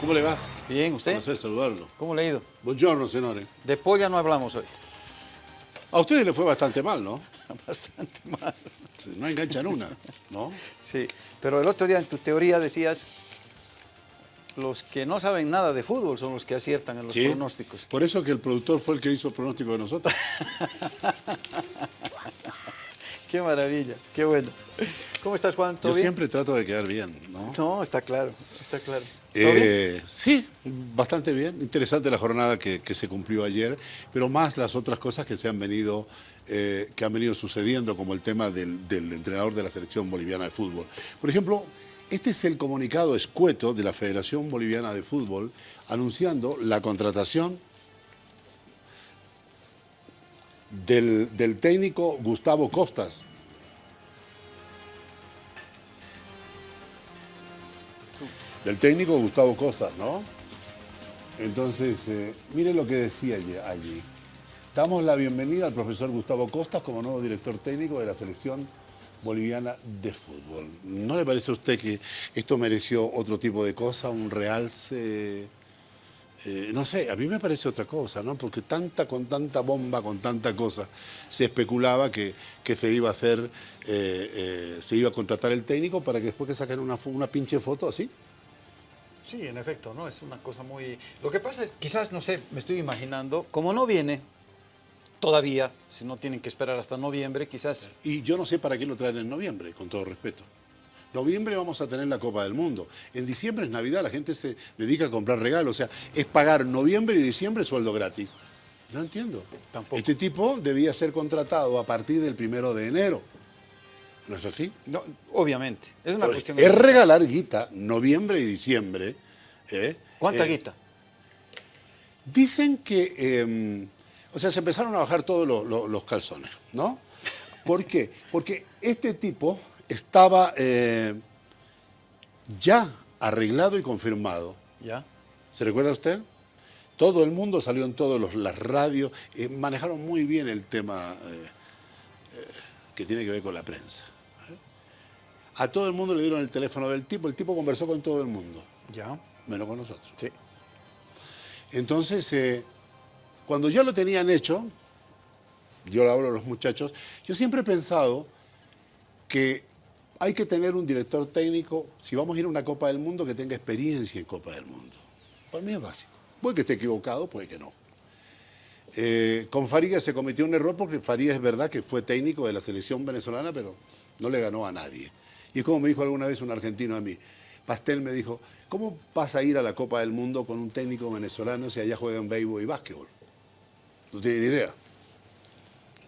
¿Cómo le va? Bien, ¿usted? No sé saludarlo. ¿Cómo le ha ido? Buongiorno, señores. De polla no hablamos hoy. A ustedes le fue bastante mal, ¿no? Bastante mal. No enganchan una, ¿no? Sí, pero el otro día en tu teoría decías, los que no saben nada de fútbol son los que aciertan en los Sí. pronósticos. Por eso que el productor fue el que hizo el pronóstico de nosotros. Qué maravilla, qué bueno. ¿Cómo estás, Juan? ¿Todo Yo bien? siempre trato de quedar bien, ¿no? No, está claro, está claro. Eh, sí, bastante bien. Interesante la jornada que, se cumplió ayer, pero más las otras cosas que se han venido, eh, que han venido sucediendo, como el tema del, entrenador de la selección boliviana de fútbol. Por ejemplo, este es el comunicado escueto de la Federación Boliviana de Fútbol anunciando la contratación del técnico Gustavo Costas. Del técnico Gustavo Costas, ¿no? Entonces, eh, mire lo que decía allí-. Damos la bienvenida al profesor Gustavo Costas como nuevo director técnico de la selección boliviana de fútbol. ¿No le parece a usted que esto mereció otro tipo de cosa, un realce? Eh, no sé, a mí me parece otra cosa, ¿no? Porque tanta, con tanta bomba, con tanta cosa, se especulaba que, que se iba a hacer, eh, se iba a contratar el técnico para que después que saquen una, una pinche foto así. Sí, en efecto, ¿no? Es una cosa muy... Lo que pasa es, quizás, no sé, me estoy imaginando, como no viene todavía, si no tienen que esperar hasta noviembre, quizás... Y yo no sé para qué lo traen en noviembre, con todo respeto. Noviembre vamos a tener la Copa del Mundo. En diciembre es Navidad, la gente se dedica a comprar regalos. O sea, es pagar noviembre y diciembre sueldo gratis. No entiendo. Tampoco. Este tipo debía ser contratado a partir del primero de enero. ¿No es así? No, obviamente, es una Pues, cuestión... es regalar guita, noviembre y diciembre. ¿eh? ¿Cuánta Eh, guita? Dicen que, eh, o sea, se empezaron a bajar todos los, los- los calzones, ¿no? ¿Por qué? Porque este tipo estaba eh, ya arreglado y confirmado. ¿Ya? ¿Se recuerda usted? Todo el mundo salió en todas las radios, eh, manejaron muy bien el tema eh, eh, que tiene que ver con la prensa. A todo el mundo le dieron el teléfono del tipo, el tipo conversó con todo el mundo, ¿Ya? menos con nosotros. Sí. Entonces, eh, cuando ya lo tenían hecho, yo le hablo a los muchachos, yo siempre he pensado que hay que tener un director técnico, si vamos a ir a una Copa del Mundo, que tenga experiencia en Copa del Mundo. Para mí es básico. Puede que esté equivocado, puede que no. Eh, con Farías se cometió un error porque Farías es verdad que fue técnico de la selección venezolana, pero no le ganó a nadie. Y es como me dijo alguna vez un argentino a mí, Pastel me dijo, ¿cómo vas a ir a la Copa del Mundo con un técnico venezolano si allá juegan béisbol y básquetbol? No tiene ni idea.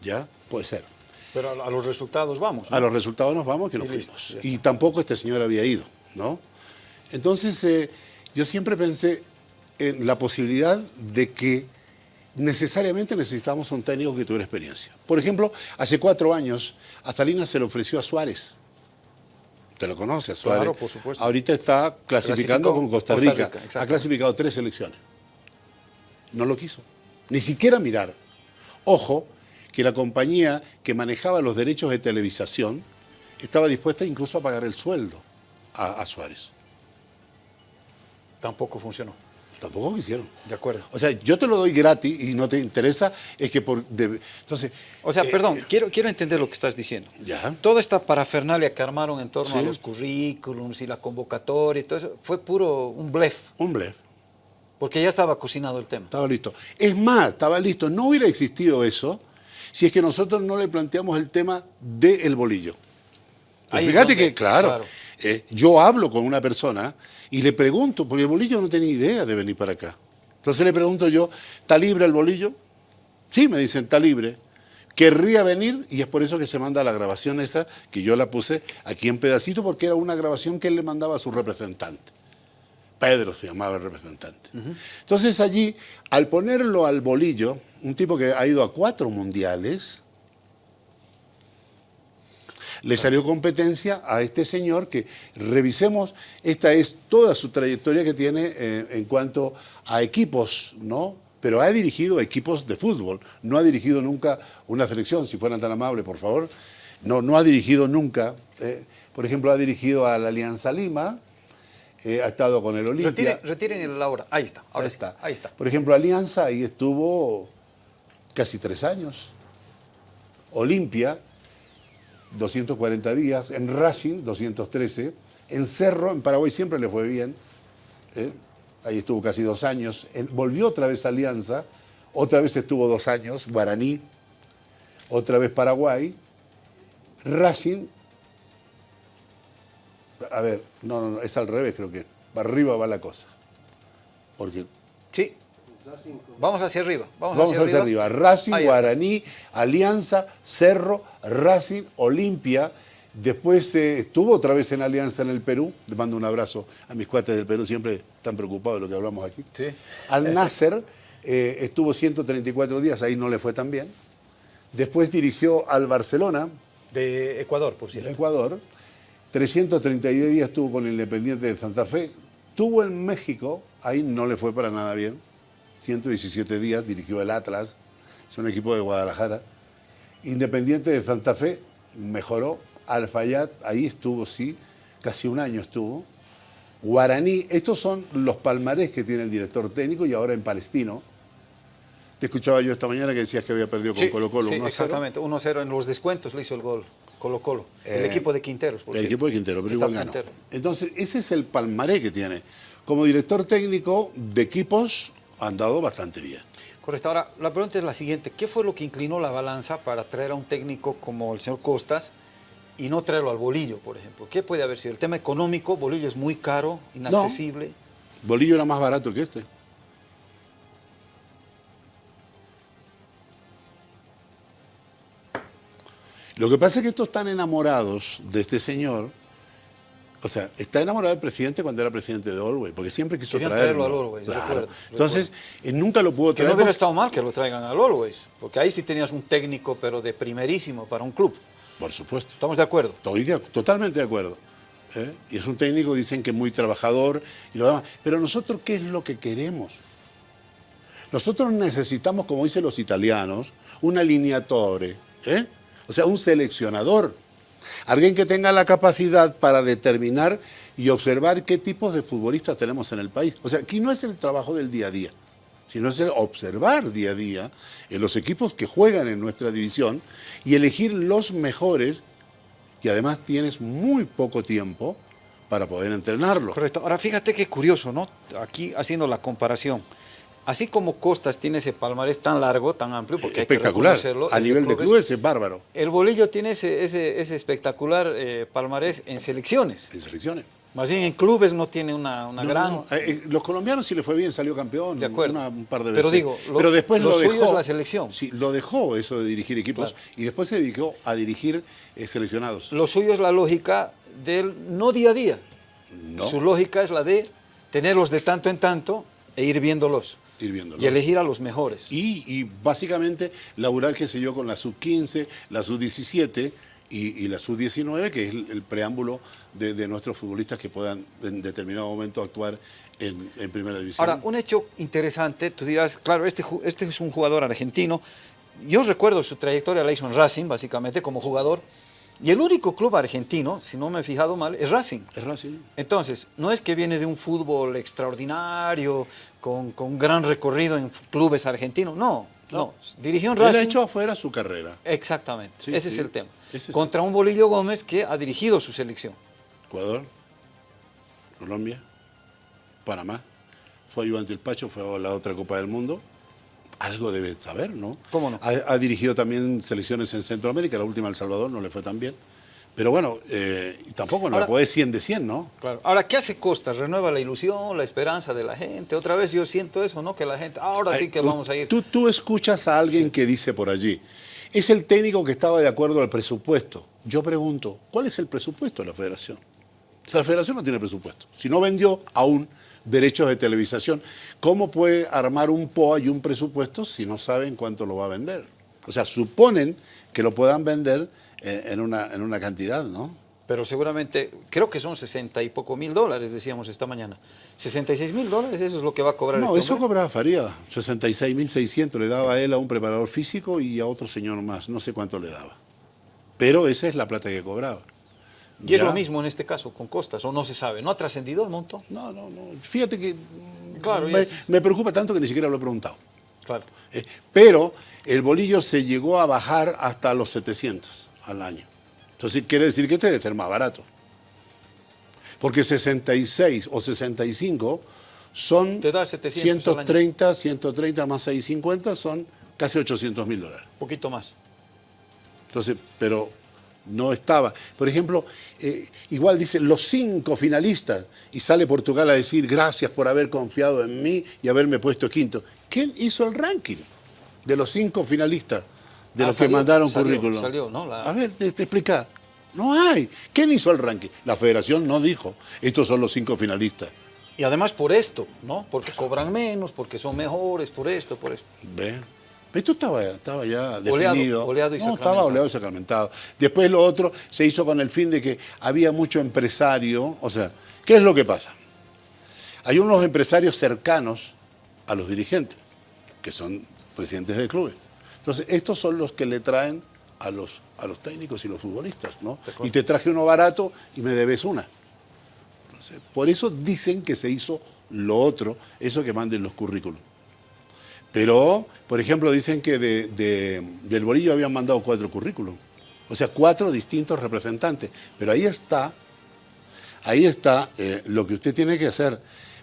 ¿Ya? Puede ser. Pero a, los resultados vamos. ¿no? A los resultados nos vamos que no Y listo, fuimos. Y tampoco este señor había ido, ¿no? Entonces, eh, yo siempre pensé en la posibilidad de que necesariamente necesitamos un técnico que tuviera experiencia. Por ejemplo, hace cuatro años, a Salinas se le ofreció a Suárez. Usted lo conoce, a Suárez. Claro, por supuesto. Ahorita está clasificando Clasificó con Costa Costa Rica. Ha clasificado tres selecciones. No lo quiso. Ni siquiera mirar. Ojo, que la compañía que manejaba los derechos de televisación estaba dispuesta incluso a pagar el sueldo a, a Suárez. Tampoco funcionó. Tampoco quisieron. De acuerdo. O sea, yo te lo doy gratis y no te interesa, es que por... de- entonces... O sea, eh, perdón, quiero, quiero entender lo que estás diciendo. Ya. Toda esta parafernalia que armaron en torno a los currículums y la convocatoria y todo eso, fue puro un blef, Un blef. porque ya estaba cocinado el tema. Estaba listo. Es más, estaba listo. No hubiera existido eso si es que nosotros no le planteamos el tema del bolillo. Pero Ahí es fíjate donde- que, claro, claro. eh, yo hablo con una persona y le pregunto, porque el bolillo no tenía idea de venir para acá. Entonces le pregunto yo, ¿está libre el bolillo? Sí, me dicen, está libre. Querría venir y es por eso que se manda la grabación esa, que yo la puse aquí en pedacito, porque era una grabación que él le mandaba a su representante. Pedro se llamaba el representante. Entonces allí, al ponerlo al bolillo, un tipo que ha ido a cuatro mundiales, le salió competencia a este señor que revisemos, esta es toda su trayectoria que tiene eh, en cuanto a equipos, ¿no? Pero ha dirigido equipos de fútbol, no ha dirigido nunca una selección, si fueran tan amables, por favor. No, no ha dirigido nunca, eh, por ejemplo, ha dirigido a la Alianza Lima, eh, ha estado con el Olimpia. Retiren, retiren el ahora. Ahí está. Ahora Ahí sí, está. Ahí está. Por ejemplo, Alianza ahí estuvo casi tres años. Olimpia, 240 días. En Racing, 213. En Cerro, en Paraguay siempre le fue bien. ¿eh? Ahí estuvo casi dos años. Volvió otra vez a Alianza. Otra vez estuvo dos años. Guaraní. Otra vez Paraguay. Racing. A ver, no, no, no, es al revés, creo que. Arriba va la cosa. Porque. Vamos hacia arriba. Vamos, Vamos hacia arriba. Racing. Guaraní, Alianza, Cerro, Racing, Olimpia. Después eh, estuvo otra vez en Alianza en el Perú. Le mando un abrazo a mis cuates del Perú, siempre están preocupados de lo que hablamos aquí. Sí. Al Nasser eh, estuvo 134 días, ahí no le fue tan bien. Después dirigió al Barcelona, De Ecuador, por de cierto. Ecuador. 332 días estuvo con el Independiente de Santa Fe. Tuvo en México, ahí no le fue para nada bien. 117 días, dirigió el Atlas, es un equipo de Guadalajara. Independiente de Santa Fe mejoró. Alfayat, ahí estuvo, sí, casi un año estuvo. Guaraní, estos son los palmarés que tiene el director técnico y ahora en Palestino. Te escuchaba yo esta mañana que decías que había perdido con Sí, Colo Colo. sí, 1 a 0. exactamente. 1-0 en los descuentos le hizo el gol Colo Colo. el Eh, equipo de Quinteros, por El cierto. equipo de Quintero, pero Está igual ganó. Quintero. Entonces, ese es el palmaré que tiene. Como director técnico de equipos, ha andado bastante bien. Correcto. Ahora, la pregunta es la siguiente. ¿Qué fue lo que inclinó la balanza para traer a un técnico como el señor Costas y no traerlo al Bolillo, por ejemplo? ¿Qué puede haber sido? El tema económico, Bolillo es muy caro, inaccesible. Bolillo era más barato que este. Lo que pasa es que estos están enamorados de este señor. O sea, está enamorado del presidente cuando era presidente de Olwey, porque siempre quiso Querían traerlo. traerlo al Always, Claro. recuerdo, Entonces, eh, nunca lo pudo Que traer. no hubiera estado mal que lo traigan al Always, porque ahí sí tenías un técnico, pero de primerísimo para un club. Por supuesto. ¿Estamos de acuerdo? Estoy de- totalmente de acuerdo. ¿eh? Y es un técnico, dicen que muy trabajador y lo demás. Pero nosotros, ¿qué es lo que queremos? Nosotros necesitamos, como dicen los italianos, un alineatore, ¿eh? o sea, un seleccionador. Alguien que tenga la capacidad para determinar y observar qué tipos de futbolistas tenemos en el país. O sea, aquí no es el trabajo del día a día, sino es el observar día a día en los equipos que juegan en nuestra división y elegir los mejores y además tienes muy poco tiempo para poder entrenarlo. Correcto. Ahora fíjate qué curioso, ¿no? Aquí haciendo la comparación. Así como Costas tiene ese palmarés tan largo, tan amplio, porque hay que Espectacular. A el nivel de clubes es bárbaro El Bolillo tiene ese, ese, ese espectacular eh, palmarés en selecciones. en selecciones. Más bien en clubes no tiene una, una No, gran... no, eh, eh, los colombianos sí le fue bien, salió campeón De acuerdo. una- un par de veces. Pero digo, lo- Pero después lo lo, suyo es la selección. Sí, lo dejó eso de dirigir equipos Claro. y después se dedicó a dirigir eh, seleccionados. Lo suyo es la lógica del no día a día. No, Su lógica es la de tenerlos de tanto en tanto e ir viéndolos. Ir viéndolo. Y elegir a los mejores. Y, y básicamente laburar, qué sé yo, con la sub-15, la sub-17 y, y la sub-19, que es el, el preámbulo de, de nuestros futbolistas que puedan en determinado momento actuar en, en primera división. Ahora, un hecho interesante, tú dirás, claro, este, este es un jugador argentino. Yo recuerdo su trayectoria, en Racing, básicamente, como jugador. Y el único club argentino, si no me he fijado mal, es Racing. es Racing. Entonces, no es que viene de un fútbol extraordinario, con, con gran recorrido en clubes argentinos, no, no. Dirigió en Él Racing. ha hecho afuera su carrera. Exactamente, Sí, ese sí. es el tema. Ese Contra un Bolillo Gómez que ha dirigido su selección. Ecuador, Colombia, Panamá. Fue ayudante del Pacho, fue a la otra Copa del Mundo. Algo debe saber, ¿no? ¿Cómo no? Ha, ha dirigido también selecciones en Centroamérica, la última El Salvador no le fue tan bien. Pero bueno, eh, tampoco no le puede 100 de 100, ¿no? Claro. Ahora, ¿qué hace Costa? ¿Renueva la ilusión, la esperanza de la gente? Otra vez yo siento eso, ¿no? Que la gente, ahora sí que vamos a ir. Tú, tú escuchas a alguien que dice por allí, es el técnico que estaba de acuerdo al presupuesto. Yo pregunto, ¿cuál es el presupuesto de la federación? O sea, la federación no tiene presupuesto. Si no vendió aún derechos de televisación, ¿cómo puede armar un POA y un presupuesto si no saben cuánto lo va a vender? O sea, suponen que lo puedan vender eh, en, una, en una cantidad, ¿no? Pero seguramente, creo que son 60 y poco mil dólares, decíamos esta mañana. 66 mil dólares, eso es lo que va a cobrar No, este eso hombre? cobraba Faría, 66.600 le daba a él a un preparador físico y a otro señor más, no sé cuánto le daba. Pero esa es la plata que cobraba. Y es lo mismo en este caso con Costas, o no se sabe, ¿no ha trascendido el monto? No, no, no. Fíjate que claro, me, preocupa tanto que ni siquiera lo he preguntado. Claro. Eh, pero el bolillo se llegó a bajar hasta los 700 al año. Entonces quiere decir que este debe ser más barato. Porque 66 o 65 son Te da 130, 130 más 650 son casi 800 mil dólares. Un poquito más. Entonces, pero no estaba. Por ejemplo, eh, igual dice los cinco finalistas y sale Portugal a decir gracias por haber confiado en mí y haberme puesto quinto. ¿Quién hizo el ranking de los cinco finalistas de ah, los que mandaron currículum? A ver, te, te explica. No hay. ¿Quién hizo el ranking? La federación no dijo, estos son los cinco finalistas. Y además por esto, ¿no? Porque cobran menos, porque son mejores, por esto, por esto. Ve. Esto estaba, estaba ya definido. Oleado, y no, estaba oleado y sacramentado. Después lo otro se hizo con el fin de que había mucho empresario. O sea, ¿qué es lo que pasa? Hay unos empresarios cercanos a los dirigentes, que son presidentes de clubes. Entonces, estos son los que le traen a los, a los técnicos y los futbolistas, ¿no? Y te traje uno barato y me debes una. por eso dicen que se hizo lo otro, eso que manden los currículos. Pero, por ejemplo, dicen que del Bolillo habían mandado cuatro currículos. O sea, cuatro distintos representantes. Pero ahí está, ahí está eh, lo que usted tiene que hacer.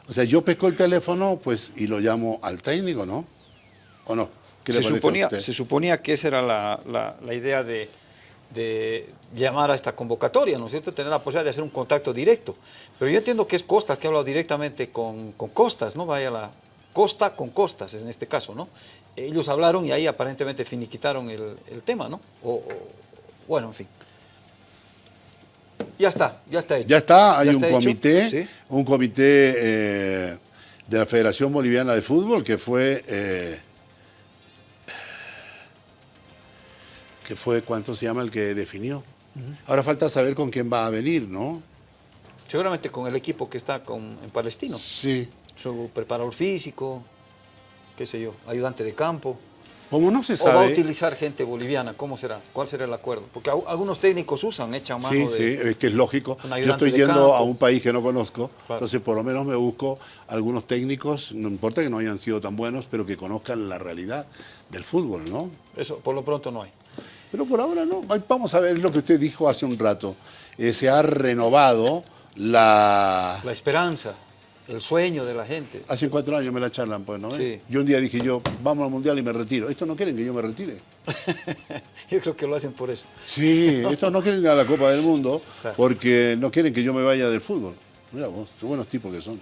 O sea, yo pesco el teléfono pues y lo llamo al técnico, ¿no? ¿O no? se, suponía, se suponía que esa era la, idea de, llamar a esta convocatoria, ¿no es cierto? Tener la posibilidad de hacer un contacto directo. Pero yo entiendo que es Costas que ha hablado directamente con, con Costas, ¿no? Vaya la, costa con costas, en este caso, ¿no? Ellos hablaron y ahí aparentemente finiquitaron el, tema, ¿no? O, bueno, en fin. Ya está, ya está hecho. Ya está, hay un, comité, un comité, eh, de la Federación Boliviana de Fútbol que fue... Eh, que fue, ¿cuánto se llama el que definió? Ahora falta saber con quién va a venir, ¿no? Seguramente con el equipo que está con, en Palestino. Sí su preparador físico, qué sé yo, ayudante de campo. Como no se sabe... ¿O va a utilizar gente boliviana? ¿Cómo será? ¿Cuál será el acuerdo? Porque algunos técnicos usan, echan mano sí, Sí, es que es lógico. Yo estoy yendo a un país que no conozco, entonces por lo menos me busco algunos técnicos, no importa que no hayan sido tan buenos, pero que conozcan la realidad del fútbol, ¿no? Eso por lo pronto no hay. Pero por ahora no. Vamos a ver lo que usted dijo hace un rato. Eh, se ha renovado la... La esperanza el sueño de la gente. Hace cuatro años me la charlan, pues, ¿no? Sí. Yo un día dije yo, vamos al Mundial y me retiro. Estos no quieren que yo me retire. yo creo que lo hacen por eso. Sí, estos no quieren ir a la Copa del Mundo porque no quieren que yo me vaya del fútbol. Mira vos, qué buenos tipos que son.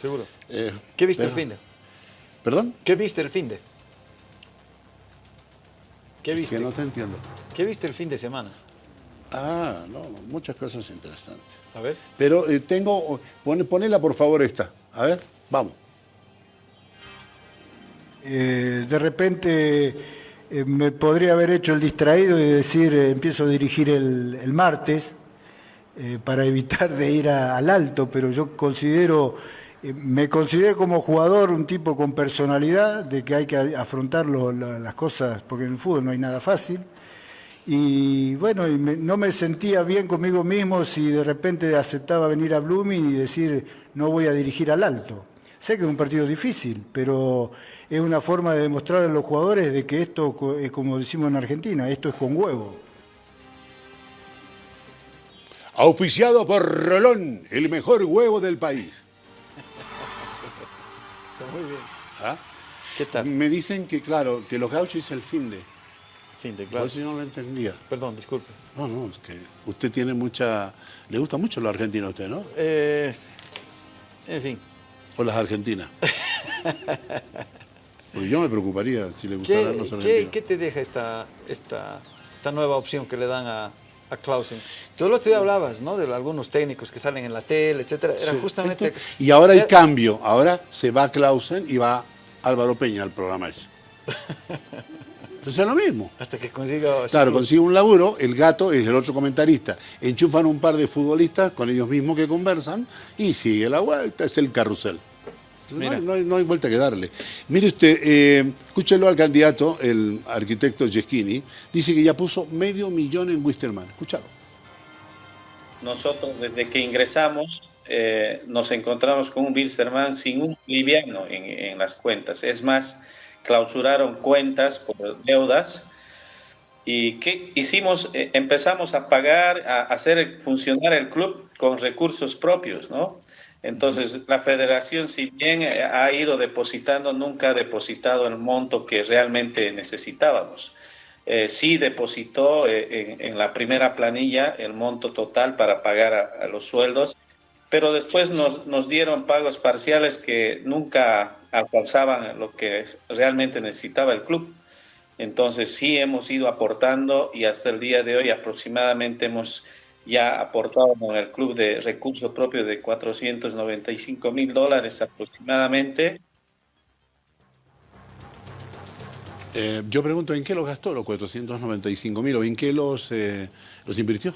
Seguro. Eh, ¿Qué viste el fin de? ¿Perdón? ¿Qué viste el fin de? ¿Qué viste? que no te entiendo. ¿Qué viste el fin de semana? Ah, no, muchas cosas interesantes. A ver. Pero eh, tengo, ponela por favor esta. A ver, vamos. Eh, de repente eh, me podría haber hecho el distraído y decir, empiezo a dirigir el, martes para evitar de ir al alto, pero yo considero, me considero como jugador un tipo con personalidad, de que hay que afrontar las cosas, porque en el fútbol no hay nada fácil y bueno, no me sentía bien conmigo mismo si de repente aceptaba venir a Blooming y decir no voy a dirigir al alto. Sé que es un partido difícil, pero es una forma de demostrar a los jugadores de que esto es como decimos en Argentina, esto es con huevo. Auspiciado por Rolón, el mejor huevo del país. Está muy bien. ¿Ah? ¿Qué tal? Me dicen que, claro, que los gauchos es el fin de fin de clase. yo no lo entendía. Perdón, disculpe. No, no, es que usted tiene mucha... Le gusta mucho la Argentina a usted, ¿no? Eh, en fin. ¿O las argentinas? Porque yo me preocuparía si le gustaran los argentinos. ¿qué, te deja esta, esta, esta nueva opción que le dan a, a Clausen. Tú lo que hablabas, ¿no? De algunos técnicos que salen en la tele, etcétera. Era justamente... y ahora hay cambio. Ahora se va Clausen y va Álvaro Peña al programa ese. Entonces es lo mismo. Hasta que consiga... Claro, consigue un laburo, el gato es el otro comentarista. Enchufan un par de futbolistas con ellos mismos que conversan y sigue la vuelta, es el carrusel. No hay, no, hay, vuelta que darle. Mire usted, eh, escúchelo al candidato, el arquitecto Yeschini, dice que ya puso medio millón en Wisterman. Escúchalo. nosotros desde que ingresamos eh, nos encontramos con un Bilsterman sin un liviano en, en, las cuentas. Es más, clausuraron cuentas por deudas. ¿Y qué hicimos? Eh, empezamos a pagar, a hacer funcionar el club con recursos propios, ¿no? Entonces, la federación, si bien eh, ha ido depositando, nunca ha depositado el monto que realmente necesitábamos. Eh, sí depositó eh, en, la primera planilla el monto total para pagar a, los sueldos, pero después nos, nos, dieron pagos parciales que nunca alcanzaban lo que realmente necesitaba el club. Entonces sí hemos ido aportando y hasta el día de hoy aproximadamente hemos ya aportado con el club de recursos propios de 495 mil dólares aproximadamente. Eh, yo pregunto, ¿en qué los gastó los 495 mil o en qué los, eh, los invirtió?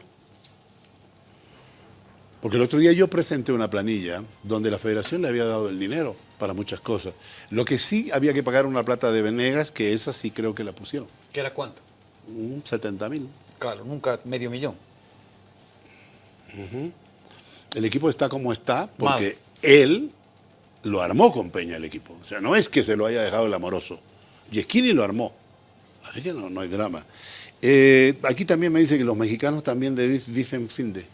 Porque el otro día yo presenté una planilla donde la federación le había dado el dinero para muchas cosas. Lo que sí había que pagar una plata de Venegas, que esa sí creo que la pusieron. ¿Qué era cuánto? 70 mil. Claro, nunca medio millón. El equipo está como está porque él lo armó con Peña el equipo. O sea, no es que se lo haya dejado el amoroso. Yesquini lo armó. Así que no, no hay drama. Eh, aquí también me dice que los mexicanos también dicen fin de.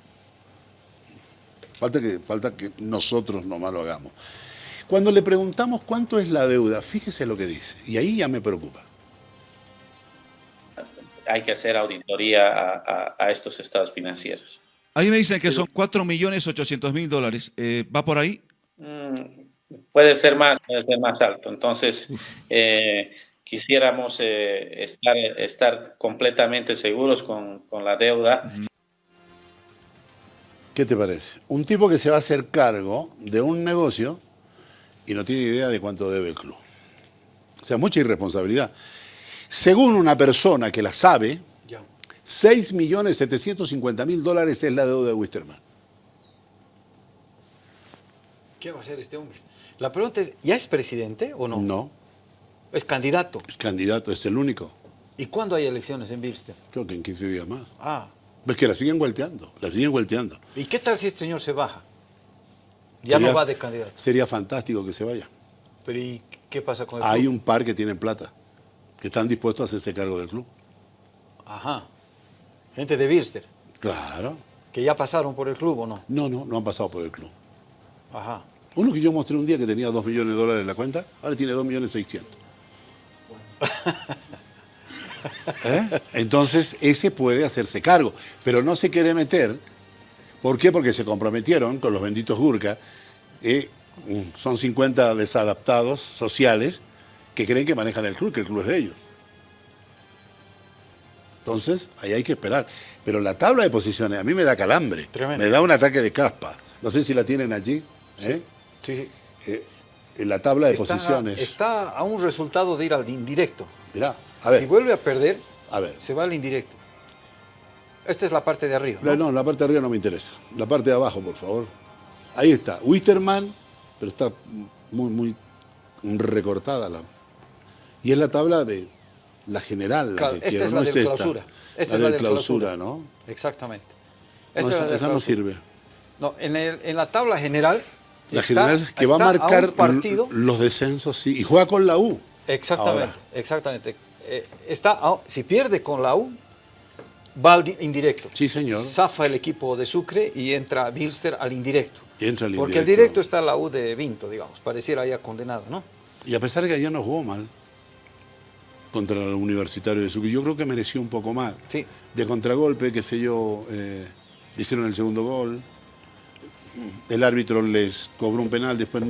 Falta que, falta que nosotros nomás lo hagamos. Cuando le preguntamos cuánto es la deuda, fíjese lo que dice. Y ahí ya me preocupa. Hay que hacer auditoría a estos estados financieros. Ahí me dicen que son 4.800.000 dólares. Eh, ¿Va por ahí? Mm, puede ser más, puede ser más alto. Entonces, eh, quisiéramos eh, estar, estar completamente seguros con, con la deuda. ¿Qué te parece? Un tipo que se va a hacer cargo de un negocio y no tiene idea de cuánto debe el club. O sea, mucha irresponsabilidad. Según una persona que la sabe, 6.750.000 dólares es la deuda de Wisterman. ¿Qué va a hacer este hombre? La pregunta es, ¿ya es presidente o no? No. ¿Es candidato? Es candidato, es el único. ¿Y cuándo hay elecciones en Bilster? Creo que en 15 días más. Ah. Ves que la siguen volteando, la siguen volteando. ¿Y qué tal si este señor se baja? Ya no va de candidato. Sería fantástico que se vaya. Pero ¿y qué pasa con el Hay un par que tienen plata, que están dispuestos a hacerse cargo del club. Ajá. Gente de Bilster. Claro. ¿Que ya pasaron por el club o no? No, no, no han pasado por el club. Ajá. Uno que yo mostré un día que tenía 2 millones de dólares en la cuenta, ahora tiene 2 millones 600. ¿Eh? Entonces, ese puede hacerse cargo, pero no se quiere meter. ¿Por qué? Porque se comprometieron con los benditos Gurka. Eh, son 50 desadaptados sociales que creen que manejan el club, que el club es de ellos. Entonces, ahí hay que esperar. Pero la tabla de posiciones a mí me da calambre. Me da un ataque de caspa. No sé si la tienen allí. ¿eh? Sí. Eh, en la tabla de posiciones. Está a un resultado de ir al indirecto. Mirá, a ver. Si vuelve a perder, a ver. se va al indirecto. Esta es la parte de arriba. ¿no? no, la parte de arriba no me interesa. La parte de abajo, por favor. Ahí está. Wisterman, pero está muy, muy recortada. La... Y es la tabla de la general, la que esta es la de clausura. Esta la es la de clausura, ¿no? Exactamente. Esta, esa, no sirve. No, en, el, en, la tabla general. La general que va a marcar los descensos, sí. Y juega con la U. Exactamente, exactamente. Eh, está, si pierde con la U, va al indirecto. Sí, señor. Zafa el equipo de Sucre y entra Bilster al indirecto. Y entra al Porque el directo está la U de Vinto, digamos. Pareciera ya condenada, ¿no? Y a pesar de que ayer no jugó mal contra el Universitario de Sucre. Yo creo que mereció un poco más. Sí. De contragolpe, qué sé yo, eh, hicieron el segundo gol. El árbitro les cobró un penal, después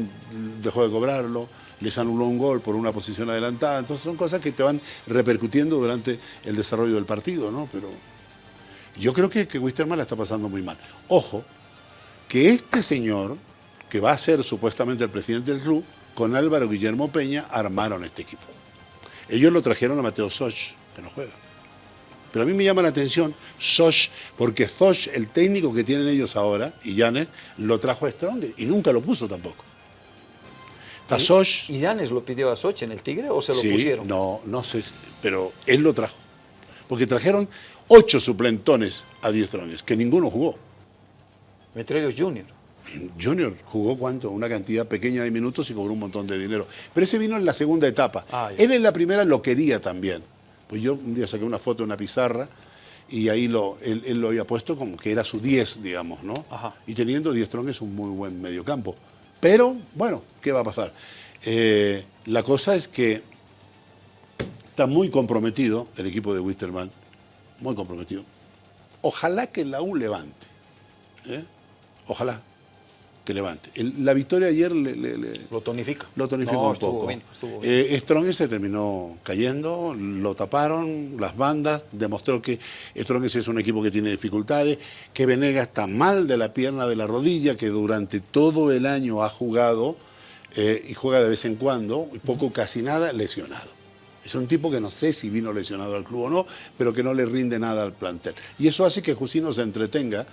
dejó de cobrarlo, les anuló un gol por una posición adelantada. Entonces son cosas que te van repercutiendo durante el desarrollo del partido, ¿no? Pero yo creo que, que Wisterman la está pasando muy mal. Ojo, que este señor, que va a ser supuestamente el presidente del club, con Álvaro Guillermo Peña, armaron este equipo. Ellos lo trajeron a Mateo Soch, que no juega. Pero a mí me llama la atención Soch, porque Soch, el técnico que tienen ellos ahora, y Janes, lo trajo a Strong y nunca lo puso tampoco. ¿Y, Soch, ¿Y Yanes lo pidió a Soch en el Tigre o se lo pusieron? No, no sé, pero él lo trajo. Porque trajeron ocho suplentones a 10 Stronges, que ninguno jugó. Entre ellos Junior. Junior jugó cuánto, una cantidad pequeña de minutos y cobró un montón de dinero. Pero ese vino en la segunda etapa. Ah. Él en la primera lo quería también. Pues yo un día saqué una foto de una pizarra y ahí lo, él, él lo había puesto como que era su 10, digamos, ¿no? Ajá. Y teniendo 10 Strong es un muy buen mediocampo. Pero, bueno, ¿qué va a pasar? Eh, la cosa es que está muy comprometido el equipo de Wisterman, muy comprometido. Ojalá que la U levante. ¿eh? Ojalá que levante. El- la victoria ayer le- le- le, Lo tonifica. lo tonificó No, un estuvo poco. bien, estuvo bien. Eh, Strong se terminó cayendo, lo taparon, las bandas, demostró que Strong es un equipo que tiene dificultades, que Venega está mal de la pierna de la rodilla, que durante todo el año ha jugado eh, y juega de vez en cuando, poco casi nada, lesionado. Es un tipo que no sé si vino lesionado al club o no, pero que no le rinde nada al plantel. Y eso hace que Jusino se entretenga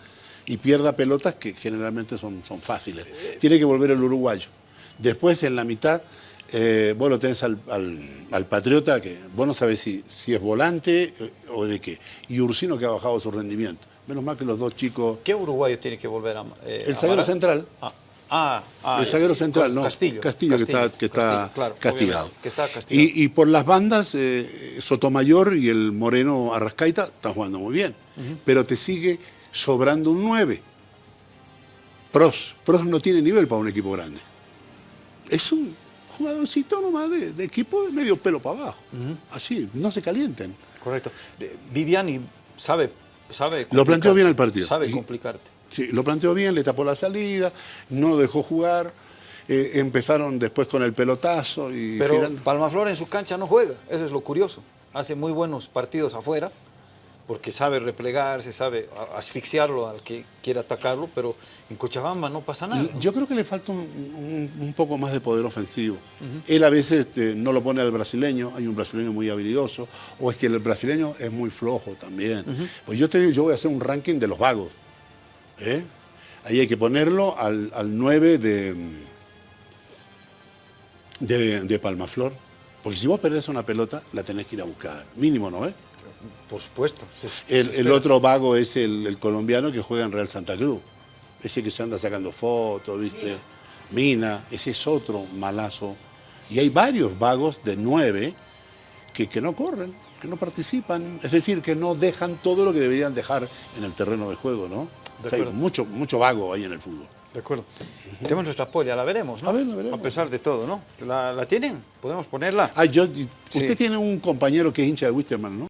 y pierda pelotas que generalmente son, son fáciles. Tiene que volver el uruguayo. Después, en la mitad, eh, vos lo tenés al, al- al Patriota, que vos no sabés si, si es volante eh, o de qué. Y Ursino, que ha bajado su rendimiento. Menos mal que los dos chicos... ¿Qué uruguayo tiene que volver a eh, El zaguero central. Ah, ah, ah, el zaguero central, no. Castillo. Castillo, que está, que está Castillo, claro, castigado. obviamente, Que está castigado. Y, y por las bandas, eh, Sotomayor y el Moreno Arrascaita están jugando muy bien. Pero te sigue sobrando un 9. Pros. Pros no tiene nivel para un equipo grande. Es un jugadorcito nomás de, de equipo de medio pelo para abajo. Así, no se calienten. Correcto. Viviani sabe, sabe Lo planteó bien el partido. Sabe complicarte. Sí, lo planteó bien, le tapó la salida, no dejó jugar. eh, empezaron después con el pelotazo y Pero final- Palmaflor en su cancha no juega, eso es lo curioso. Hace muy buenos partidos afuera, porque sabe replegarse, sabe asfixiarlo al que quiera atacarlo, pero en Cochabamba no pasa nada. Yo creo que le falta un, un- un poco más de poder ofensivo. Él a veces este, no lo pone al brasileño, hay un brasileño muy habilidoso, o es que el brasileño es muy flojo también. Pues yo te digo, yo voy a hacer un ranking de los vagos. ¿Eh? Ahí hay que ponerlo al, al 9 de, de, de Palmaflor. Porque si vos perdés una pelota, la tenés que ir a buscar. Mínimo, ¿no? eh? Por supuesto. se- se El, otro vago es el, el colombiano que juega en Real Santa Cruz. Ese que se anda sacando fotos, ¿viste? Mina, ese es otro malazo. Y hay varios vagos de nueve que, que no corren, que no participan. Es decir, que no dejan todo lo que deberían dejar en el terreno de juego, ¿no? De O sea, hay mucho, mucho vago ahí en el fútbol. De acuerdo. Tenemos nuestra polla, la veremos, ¿no? A ver, la veremos. A pesar de todo, ¿no? ¿La, la tienen? ¿Podemos ponerla? Ah, yo, usted Sí. tiene un compañero que es hincha de Wisterman, ¿no?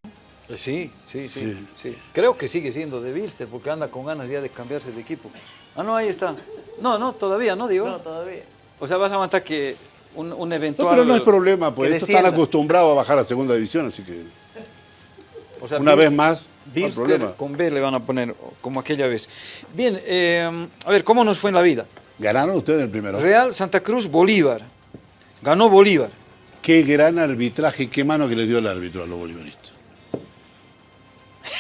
Eh, Sí, sí, sí, Sí. sí. Creo que sigue siendo de Bilster porque anda con ganas ya de cambiarse de equipo. Ah, no, ahí está. No, no, todavía, ¿no, Diego? No, todavía. O sea, vas a aguantar que un, un eventual... No, pero no hay problema, pues estos están acostumbrados a bajar a segunda división, así que O sea, una Bilster- vez más, no problema. con B le van a poner, como aquella vez. Bien, eh, a ver, ¿cómo nos fue en la vida? ganaron ustedes el primero. Real Santa Cruz, Bolívar. Ganó Bolívar. Qué gran arbitraje, qué mano que le dio el árbitro a los bolivaristas.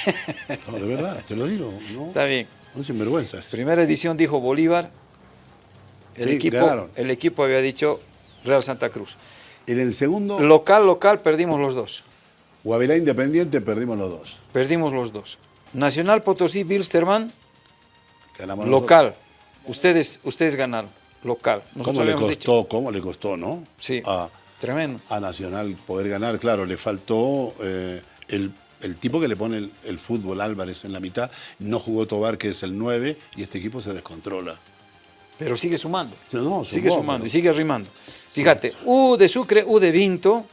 No, de verdad, te lo digo. ¿no? Está bien. Son sinvergüenzas. Primera edición dijo Bolívar. El, Sí, equipo, ganaron. el equipo había dicho Real Santa Cruz. En el segundo, Local, local, perdimos los dos. Guavirá Independiente, perdimos los dos. Perdimos los dos. Nacional Potosí, Bilsterman, Ganamos local. Ustedes, ustedes ganaron. Local. Nosotros ¿Cómo le costó? dicho- ¿Cómo le costó, no? Sí. A, Tremendo. a Nacional poder ganar, claro, le faltó eh, el, el tipo que le pone el, el fútbol Álvarez en la mitad. No jugó Tobar, que es el 9, y este equipo se descontrola. Pero sigue sumando. No, sigue sumó, sumando pero- y sigue arrimando. Fíjate, U de Sucre, U de Vinto.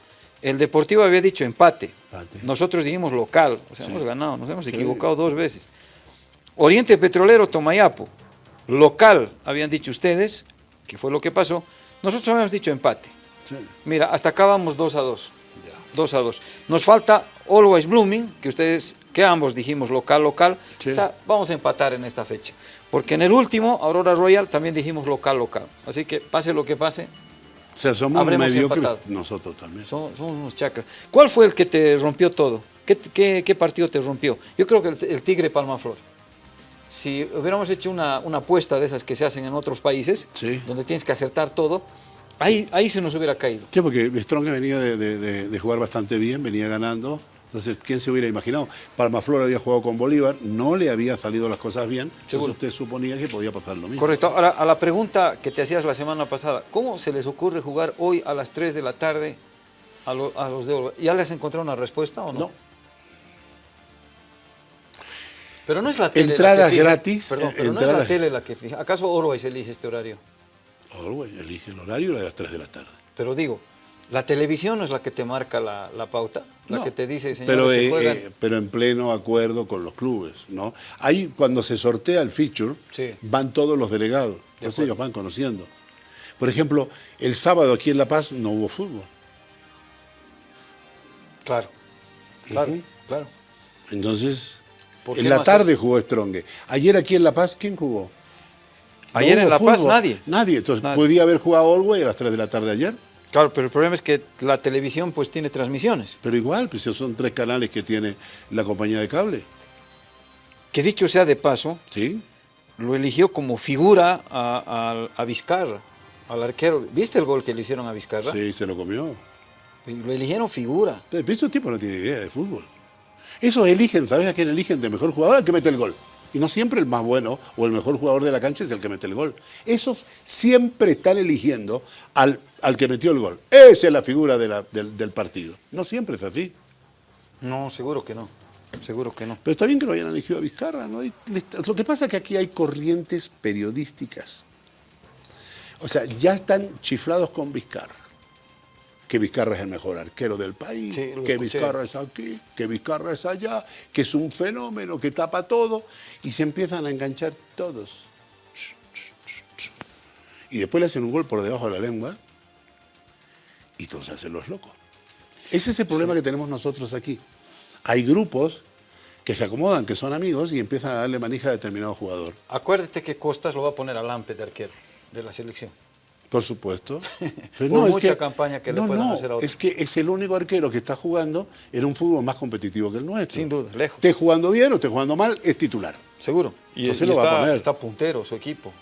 El Deportivo había dicho empate. Empate. Nosotros dijimos local. O sea, Sí. hemos ganado, nos hemos Sí. equivocado dos veces. Oriente Petrolero, Tomayapo. Local, habían dicho ustedes, que fue lo que pasó. Nosotros habíamos dicho empate. Sí, Mira, hasta acá vamos 2 a 2. ya. 2 a 2. Nos falta Always Blooming, que ustedes, que ambos dijimos local, local. O sea, vamos a empatar en esta fecha. Porque en el último, Aurora Royal, también dijimos local, local. Así que pase lo que pase, O sea, somos mediocres nosotros también. somos, somos unos chakras. ¿Cuál fue el que te rompió todo? ¿Qué, qué, qué partido te rompió? Yo creo que el, el Tigre Palmaflor. Si hubiéramos hecho una, una apuesta de esas que se hacen en otros países, Sí. donde tienes que acertar todo, ahí, ahí se nos hubiera caído. Sí, porque Strong venía de, de- de- de jugar bastante bien, venía ganando, Entonces, ¿quién se hubiera imaginado? Palmaflor había jugado con Bolívar, no le había salido las cosas bien, entonces usted suponía que podía pasar lo mismo. Correcto. Ahora, a la pregunta que te hacías la semana pasada, ¿cómo se les ocurre jugar hoy a las 3 de la tarde a, lo- a los de Oro? ¿Ya les encontrado una respuesta o no? No. Pero no es la tele la Entradas que fija- gratis, Perdón, pero no es la tele la que fija. ¿Acaso Orwell elige este horario? Orwell elige el horario de las 3 de la tarde. Pero digo, la televisión no es la que te marca la, la pauta, la No, que te dice, señores, pero, se eh, juegan. eh, pero en pleno acuerdo con los clubes, ¿no? Ahí cuando se sortea el feature, Sí. van todos los delegados, entonces ellos van conociendo. Por ejemplo, el sábado aquí en La Paz no hubo fútbol. Claro, claro, claro. Entonces, ¿Por qué en la no tarde jugó Stronge. Ayer aquí en La Paz, ¿quién jugó? No Ayer en hubo La Paz nadie. Nadie. Entonces, Nadie. podía haber jugado Orwell a las 3 de la tarde ayer. Claro, pero el problema es que la televisión pues tiene transmisiones. Pero igual, pues son tres canales que tiene la compañía de cable. Que dicho sea de paso, ¿Sí? lo eligió como figura a, a- a Vizcarra, al arquero. ¿Viste el gol que le hicieron a Vizcarra? Sí, se lo comió. Lo eligieron figura. Esos tipos no tienen idea de fútbol. Esos eligen, ¿sabes a quién eligen de mejor jugador? Al que mete el gol. Y no siempre el más bueno o el mejor jugador de la cancha es el que mete el gol. Esos siempre están eligiendo al, al que metió el gol. Esa es la figura de la- del, del partido. No siempre es así. No, seguro que no. Seguro que no. Pero está bien que lo hayan elegido a Vizcarra. ¿no? Lo que pasa es que aquí hay corrientes periodísticas. O sea, ya están chiflados con Vizcarra. Que Vizcarra es el mejor arquero del país, Sí, que escuché. Vizcarra es aquí, que Vizcarra es allá, que es un fenómeno, que tapa todo. Y se empiezan a enganchar todos. Y después le hacen un gol por debajo de la lengua y todos se hacen los locos. Ese es el problema que tenemos nosotros aquí. Hay grupos que se acomodan, que son amigos y empiezan a darle manija a determinado jugador. Acuérdate que Costas lo va a poner a Lampe de arquero de la selección. Por supuesto. Por es mucha campaña que le no, puedan no, hacer a otro. Es que es el único arquero que está jugando en un fútbol más competitivo que el nuestro. Sin duda, lejos. Esté jugando bien o esté jugando mal, es titular. Seguro. Y, Entonces y lo va a poner. está puntero su equipo.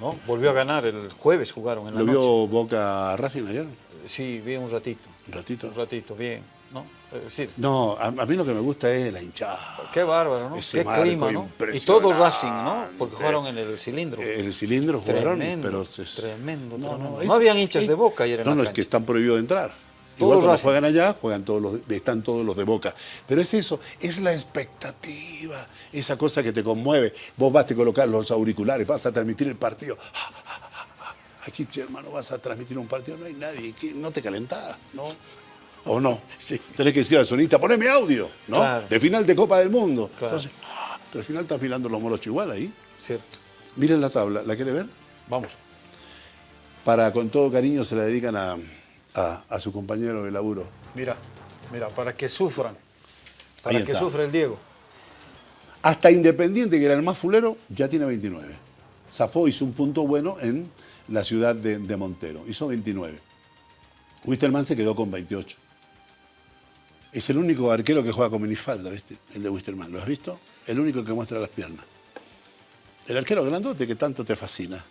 ¿no? Volvió a ganar el jueves, jugaron en la ¿Lo noche. vio Boca Racing ayer? Sí, vi un ratito. Un ratito. Un ratito, bien. ¿no? Es decir, No, a, a mí lo que me gusta es la hinchada. qué bárbaro, ¿no? Ese Qué clima, ¿no? Y todo Racing, ¿no? Porque jugaron en el cilindro. El cilindro jugaron, Tremendo, pero... se- tremendo, No, tremendo. no, No es- habían hinchas es- de Boca ayer en No, la no, es cancha. que están prohibidos de entrar. Todos Igual cuando Racing. juegan allá, juegan todos los, están todos los de Boca. Pero es eso, es la expectativa, esa cosa que te conmueve. Vos vas a colocar los auriculares, vas a transmitir el partido. Aquí, hermano, vas a transmitir un partido, no hay nadie, no te calentás, ¿no? ¿O no? Sí. Tenés que decir al sonista, poneme audio, ¿no? Claro. De final de Copa del Mundo. Claro. Entonces, ah, pero al final estás mirando los molochos igual ahí. Cierto. Miren la tabla, ¿la quiere ver? Vamos. Para con todo cariño se la dedican a, a- a su compañero de laburo. Mira, mira, para que sufran. Para que sufra el Diego. Hasta Independiente, que era el más fulero, ya tiene 29. Zafó hizo un punto bueno en la ciudad de, de Montero, hizo 29. Wisterman se quedó con 28. Es el único arquero que juega con minifalda, ¿viste? El de Wisterman, ¿lo has visto? El único que muestra las piernas. El arquero grandote que tanto te fascina.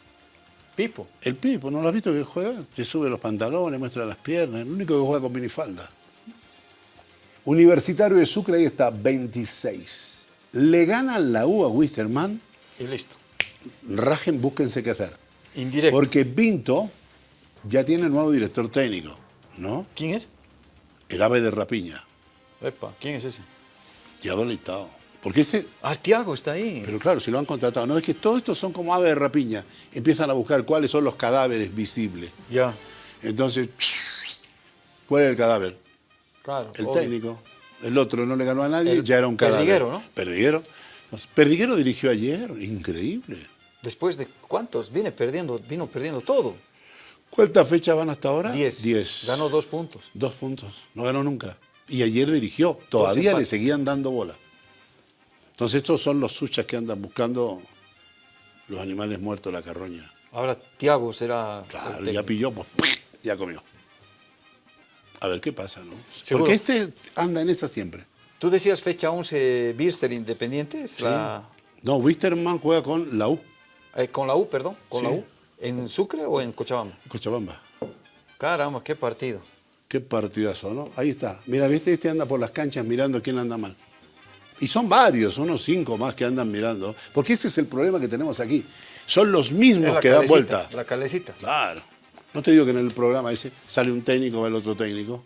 Pipo. El Pipo, ¿no lo has visto que juega? Te sube los pantalones, muestra las piernas. El único que juega con minifalda. Universitario de Sucre, ahí está, 26. Le ganan la U a Wisterman. Y listo. Rajen, búsquense qué hacer. Indirecto. Porque Pinto ya tiene nuevo director técnico, ¿no? ¿Quién es? El ave de rapiña. Epa, ¿quién es ese? Ya deleitado. Porque ese, Ah, Tiago está ahí. pero claro, si lo han contratado. No, es que todos estos son como aves de rapiña. Empiezan a buscar cuáles son los cadáveres visibles. Ya, Entonces, ¿cuál es el cadáver? claro. El obvio. técnico. El otro no le ganó a nadie, El ya era un cadáver. Perdiguero, ¿no? Perdiguero. Entonces, Perdiguero dirigió ayer, increíble. Después de cuántos, viene perdiendo, vino perdiendo todo. ¿Cuántas fechas van hasta ahora? Diez. Diez. Ganó dos puntos. Dos puntos. No ganó nunca. Y ayer dirigió. Todavía le seguían dando bola. Entonces estos son los suchas que andan buscando los animales muertos la carroña. Ahora Tiago será. Claro, ya pilló, pues ya comió. A ver qué pasa, ¿no? Seguro. Porque este anda en esa siempre. Tú decías fecha 11 Birster Independiente, es la- No, Wisterman juega con la U, eh, con la U, perdón, con Sí. la U. ¿En Sucre o en Cochabamba? Cochabamba. Caramba, qué partido. Qué partidazo, ¿no? Ahí está. Mira, viste, este anda por las canchas mirando quién anda mal. Y son varios, unos cinco más que andan mirando. Porque ese es el problema que tenemos aquí. Son los mismos que dan vuelta. La calecita. Claro. No te digo que en el programa ese sale un técnico, va el otro técnico.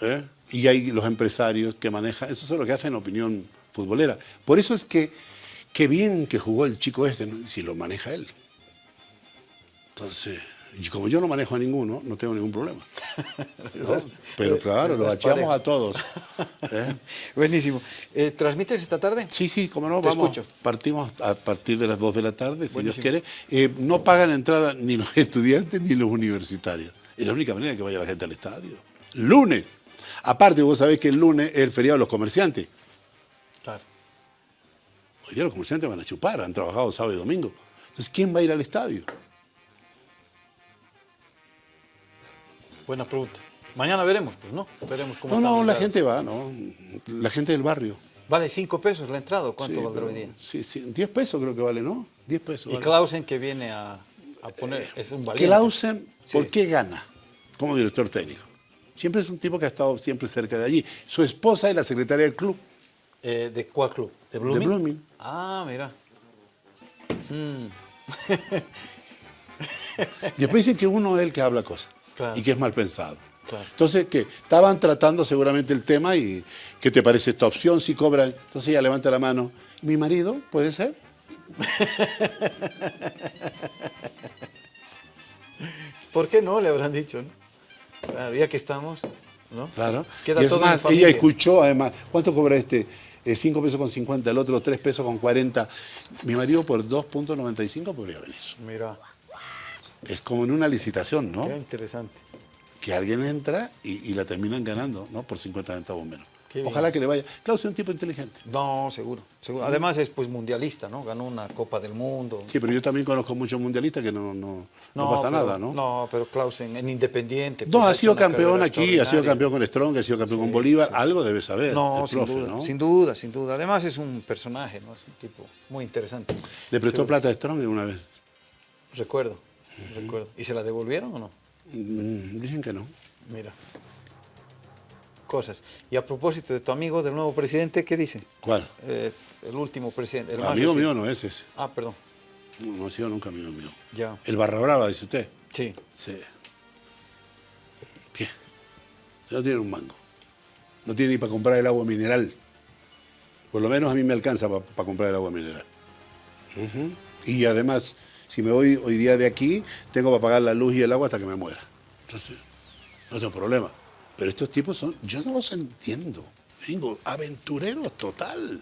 ¿eh? Y hay los empresarios que manejan. Eso es lo que hacen opinión futbolera. Por eso es que qué bien que jugó el chico este, ¿no? si lo maneja él. Entonces, y como yo no manejo a ninguno, no tengo ningún problema. ¿no? Pero claro, lo parejo. a todos. ¿eh? Buenísimo. Eh, ¿Transmites esta tarde? Sí, sí, como no, Te vamos. escucho. Partimos a partir de las 2 de la tarde, si Buenísimo. Dios quiere. Eh, no pagan entrada ni los estudiantes ni los universitarios. Es la única manera que vaya la gente al estadio. Lunes. Aparte, vos sabés que el lunes es el feriado de los comerciantes. Claro. Hoy día los comerciantes van a chupar, han trabajado sábado y domingo. Entonces, ¿quién va a ir al estadio? Buena pregunta. Mañana veremos, pues, ¿no? Veremos cómo No, no, la gente va, ¿no? La gente del barrio. Vale cinco pesos la entrada, ¿o ¿cuánto Sí, valdrá hoy día? Sí, sí, 10 pesos creo que vale, ¿no? 10 pesos. Y vale. Clausen que viene a, a poner, es un valiente. Clausen, ¿por Sí. qué gana como director técnico? Siempre es un tipo que ha estado siempre cerca de allí. Su esposa es la secretaria del club. Eh, ¿De cuál club? ¿De Blooming? Blooming. Ah, mira. Y después dicen que uno es el que habla cosas Claro. y que es mal pensado. Claro. Entonces, que estaban tratando seguramente el tema y ¿qué te parece esta opción? Si cobran, entonces ella levanta la mano. ¿Mi marido? ¿Puede ser? ¿Por qué no? Le habrán dicho, ¿no? Claro, ya que estamos, ¿no? Claro. Queda y es todo más, ella escuchó además, ¿cuánto cobra este? 5 pesos con 50, el otro 3 pesos con 40. Mi marido por 2.95 podría venir. Mira, Es como en una licitación, ¿no? qué interesante. que alguien entra y, y la terminan ganando, ¿no? Por 50 centavos menos. Qué bien. Ojalá que le vaya. Klaus es un tipo inteligente. No, seguro, seguro. Además es pues mundialista, ¿no? Ganó una Copa del Mundo. Sí, pero yo también conozco muchos mundialistas que no, no, no pasa pero- nada, ¿no? No, pero Clausen en Independiente. No, pues, ha sido campeón aquí, ha sido campeón con Strong, ha sido campeón con Bolívar, algo debe saber. No, el sin profe, duda, ¿no? sin duda, sin duda. Además es un personaje, ¿no? Es un tipo muy interesante. Le prestó Seguro. plata a Strong una vez. Recuerdo, recuerdo. ¿Y se la devolvieron o no? Mm, Dicen que no. Mira. Cosas. Y a propósito de tu amigo, del nuevo presidente, ¿qué dice? ¿Cuál? Eh, el último presidente. el Amigo mío no es ese. Ah, perdón. No, no ha sido nunca amigo mío. Ya. El Barra Brava, dice usted. Sí. Sí. ¿Qué? No tiene un mango. No tiene ni para comprar el agua mineral. Por lo menos a mí me alcanza para comprar el agua mineral. Y además, si me voy hoy día de aquí, tengo para pagar la luz y el agua hasta que me muera. Entonces, no tengo problema. Pero estos tipos son, yo no los entiendo. Gringo, aventureros total.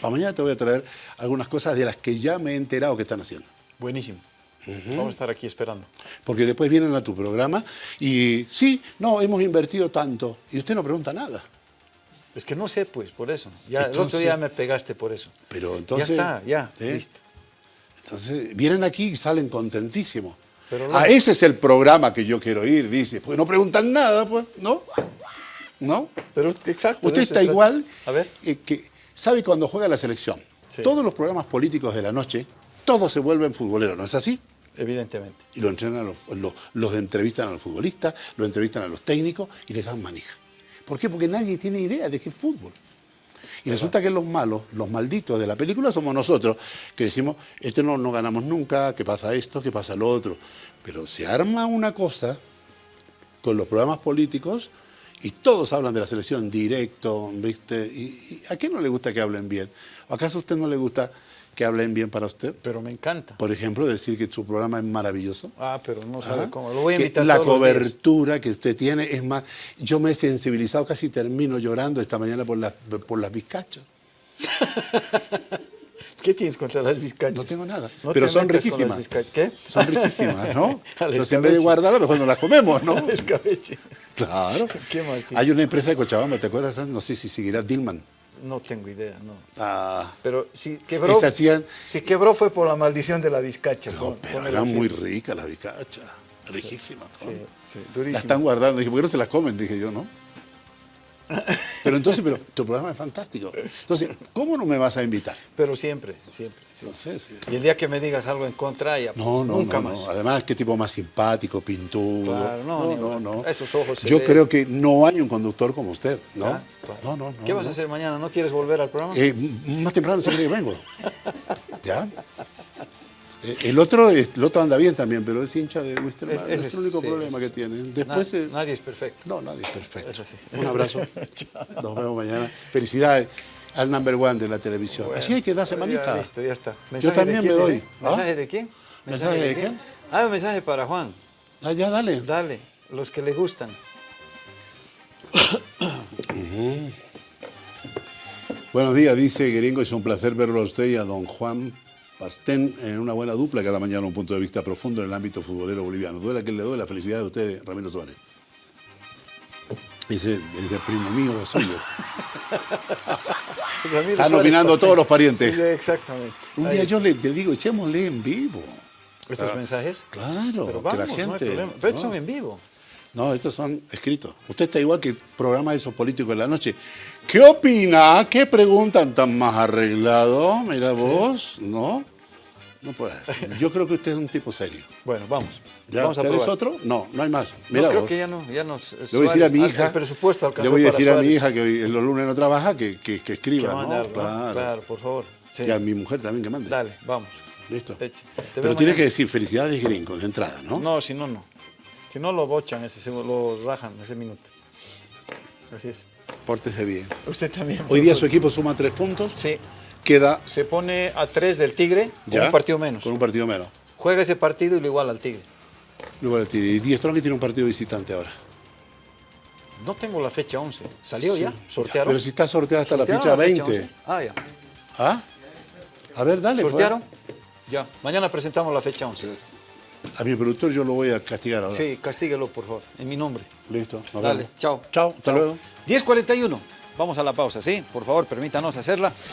Para mañana te voy a traer algunas cosas de las que ya me he enterado que están haciendo. Buenísimo. Vamos a estar aquí esperando. Porque después vienen a tu programa y sí, no, hemos invertido tanto. Y usted no pregunta nada. Es que no sé, pues, por eso. Ya, el otro día me pegaste por eso. Pero entonces. ya está, ya, ¿eh? listo. Entonces, vienen aquí y salen contentísimos. Pero ah, ese es el programa que yo quiero ir, dice. Pues no preguntan nada, pues, ¿no? ¿No? Pero exacto. Usted está igual A ver. eh, que sabe cuando juega la selección. Sí. Todos los programas políticos de la noche, todos se vuelven futboleros, ¿no es así? Evidentemente. Y lo entrenan, a los, los, los entrevistan a los futbolistas, los entrevistan a los técnicos y les dan manija. ¿Por qué? Porque nadie tiene idea de qué es fútbol. Y resulta que los malos, los malditos de la película somos nosotros, que decimos, este no, no ganamos nunca, que pasa esto, que pasa lo otro. Pero se arma una cosa con los programas políticos y todos hablan de la selección directo, ¿viste? ¿Y, a quién no le gusta que hablen bien? ¿O acaso a usted no le gusta que hablen bien para usted? Pero me encanta. Por ejemplo, decir que su programa es maravilloso. Ah, pero no sabe Ajá. cómo. Lo voy a Que invitar la todos los días. cobertura que usted tiene es más. Yo me he sensibilizado, casi termino llorando esta mañana por las, por las bizcachas. ¿Qué tienes contra las bizcachas? No tengo nada. No pero te son riquísimas. ¿Qué? Son riquísimas, ¿no? Entonces, en vez de guardarlas, mejor no las comemos, ¿no? Escabeche. Claro. Qué. Hay una empresa de Cochabamba, ¿te acuerdas? No sé si seguirá Dillman. No tengo idea, no. Ah, Pero si quebró, hacían- si quebró fue por la maldición de la bizcacha. no, pero firme. muy ricas las bizcachas. Riquísimas. son. Sí, sí, Las durísimo. están guardando. Dije, ¿por qué no se las comen? Dije yo, ¿no? Pero entonces, pero tu programa es fantástico. Entonces, ¿cómo no me vas a invitar? Pero siempre, siempre. sí. Entonces, sí. Y el día que me digas algo en contra, ya pues, No, no, nunca no, más. no. Además, qué tipo más simpático, pintudo. Claro, no, no, hablar. no. Esos ojos Yo creo que no hay un conductor como usted, ¿no? Ah, claro. No, no, no. ¿Qué vas no. a hacer mañana? ¿No quieres volver al programa? Eh, más temprano siempre vengo. ¿Ya? Eh, El otro, el otro anda bien también, pero es hincha de Wisterman. Es- Es, el único sí, problema es- que tiene. Después, eh, nadie es perfecto. no, nadie es perfecto. Es así. Un abrazo. Nos vemos mañana. Felicidades al number one de la televisión. Así hay que darse Ya, manita. listo, ya está. Yo también me doy. ¿Ah? ¿Mensaje de quién? ¿Mensaje de quién? Ah, un mensaje para Juan. Ah, ya, dale. Dale, los que le gustan. Buenos días, dice Gringo. Es un placer verlo a usted y a don Juan Pastén en una buena dupla. Cada mañana un punto de vista profundo en el ámbito futbolero boliviano. Duela que le duele la felicidad de ustedes, Ramiro Suárez. Dice, desde primo mío o suyo. Están opinando todos los parientes. Exactamente. Un día yo le, le digo, echémosle en vivo. ¿Estos Ah, mensajes? Claro, Pero que la no gente. problema. Pero estos ¿no? son en vivo. No, estos son escritos. Usted está igual que el programa de esos políticos de la noche. ¿Qué opina? ¿Qué preguntan tan más arreglado? Mira vos, ¿no? No puede ser. Yo creo que usted es un tipo serio. Bueno, vamos. ¿Ya? vamos a ¿Tenés probar. otro? No, no hay más. No, Mira creo vos. que ya no, ya nos. Le voy a decir a mi Suárez, hija. El presupuesto Le voy a decir a mi hija que hoy- los lunes no trabaja que, que, escriba, ¿no? algo, ¿no? Claro. Claro, por favor. Sí. Y a mi mujer también que mande. Dale, vamos. Listo. Pero veo tiene mañana. que decir felicidades gringos de entrada, ¿no? No, si no, no. Si no, lo bochan, ese, lo rajan ese minuto. Así es. Pórtese bien. Usted también. Hoy día su equipo suma tres puntos. Sí. Queda Se pone a tres del Tigre con ya un partido menos. Con un partido menos. Juega ese partido y lo iguala al Tigre. Luego el Tigre. Y Díaz Strong tiene un partido visitante ahora. No tengo la fecha 11. ¿Salió ya? ¿Sortearon? Pero si está sorteada hasta la ¿Sortearon fecha 20. 11? Ah, ya. ¿Ah? A ver, dale. pues. ¿Sortearon? Ya. Mañana presentamos la fecha 11. A mi productor yo lo voy a castigar ahora. Sí, castíguelo, por favor, en mi nombre. Listo. nos Dale, chao. Chao, hasta luego. 10.41. Vamos a la pausa, ¿sí? Por favor, permítanos hacerla.